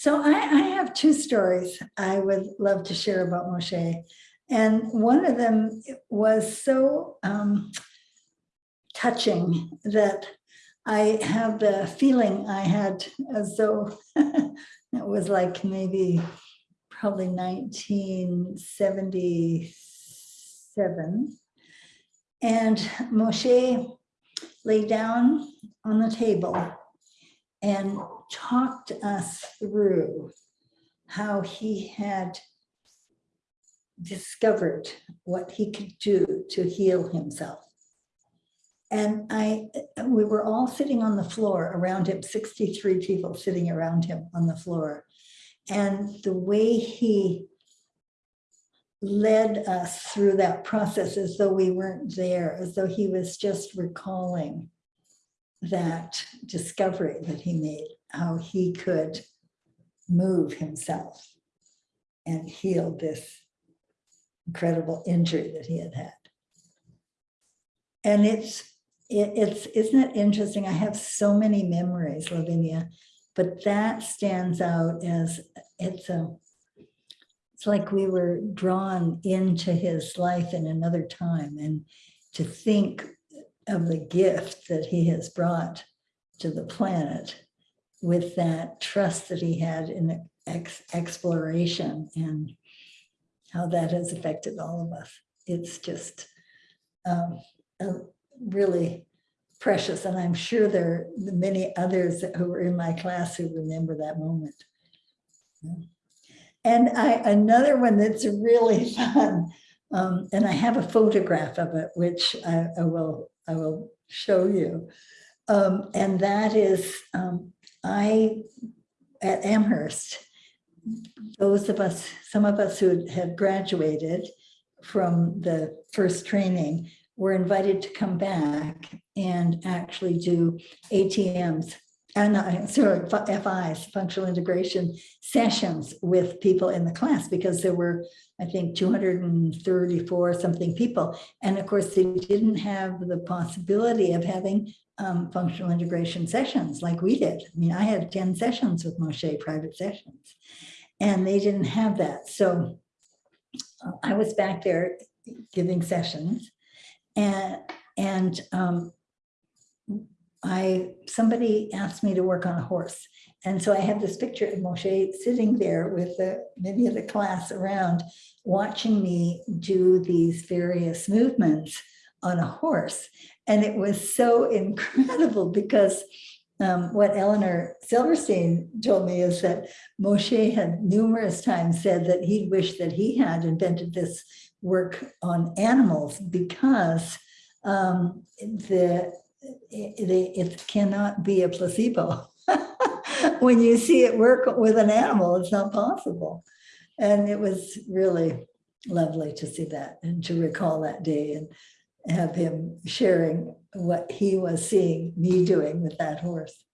So I, I have two stories I would love to share about Moshe. And one of them was so um, touching that I have the feeling I had as though it was like maybe probably 1977. And Moshe lay down on the table and talked us through how he had discovered what he could do to heal himself. And I, we were all sitting on the floor around him, 63 people sitting around him on the floor. And the way he led us through that process as though we weren't there, as though he was just recalling that discovery that he made, how he could move himself and heal this incredible injury that he had had. And it's, it, it's, isn't it interesting? I have so many memories, Lavinia, but that stands out as it's a, it's like we were drawn into his life in another time and to think of the gift that he has brought to the planet with that trust that he had in ex exploration and how that has affected all of us. It's just um, really precious. And I'm sure there are many others who were in my class who remember that moment. And I, another one that's really fun, um, and I have a photograph of it, which I, I will I will show you. Um, and that is, um, I, at Amherst, those of us, some of us who had graduated from the first training were invited to come back and actually do ATMs and sorry, FIs, functional integration sessions with people in the class because there were, I think, 234 something people. And of course, they didn't have the possibility of having um, functional integration sessions like we did. I mean, I had 10 sessions with Moshe, private sessions, and they didn't have that. So uh, I was back there giving sessions and, and um, I somebody asked me to work on a horse. And so I have this picture of Moshe sitting there with the, many of the class around watching me do these various movements on a horse. And it was so incredible because um, what Eleanor Silverstein told me is that Moshe had numerous times said that he wished that he had invented this work on animals because um, the it, it cannot be a placebo. when you see it work with an animal, it's not possible. And it was really lovely to see that and to recall that day and have him sharing what he was seeing me doing with that horse.